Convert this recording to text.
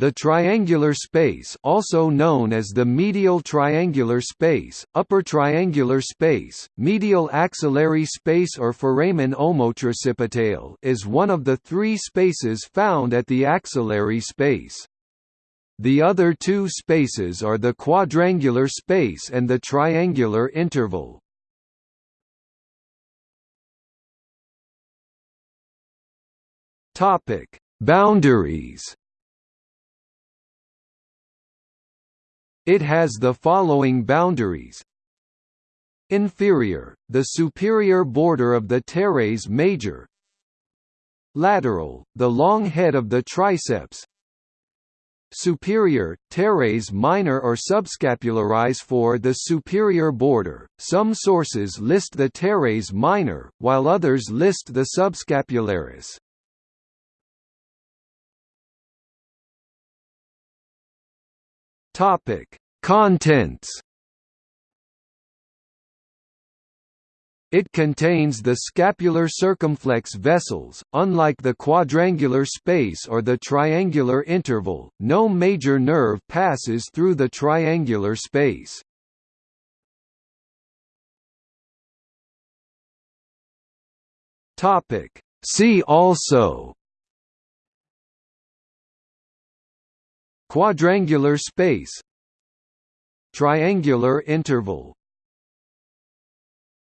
The triangular space also known as the medial triangular space, upper triangular space, medial axillary space or foramen omotricipitale is one of the three spaces found at the axillary space. The other two spaces are the quadrangular space and the triangular interval. Boundaries It has the following boundaries Inferior, the superior border of the teres major Lateral, the long head of the triceps Superior, teres minor or subscapularis for the superior border. Some sources list the teres minor, while others list the subscapularis. Topic: Contents It contains the scapular circumflex vessels. Unlike the quadrangular space or the triangular interval, no major nerve passes through the triangular space. See also Quadrangular space Triangular interval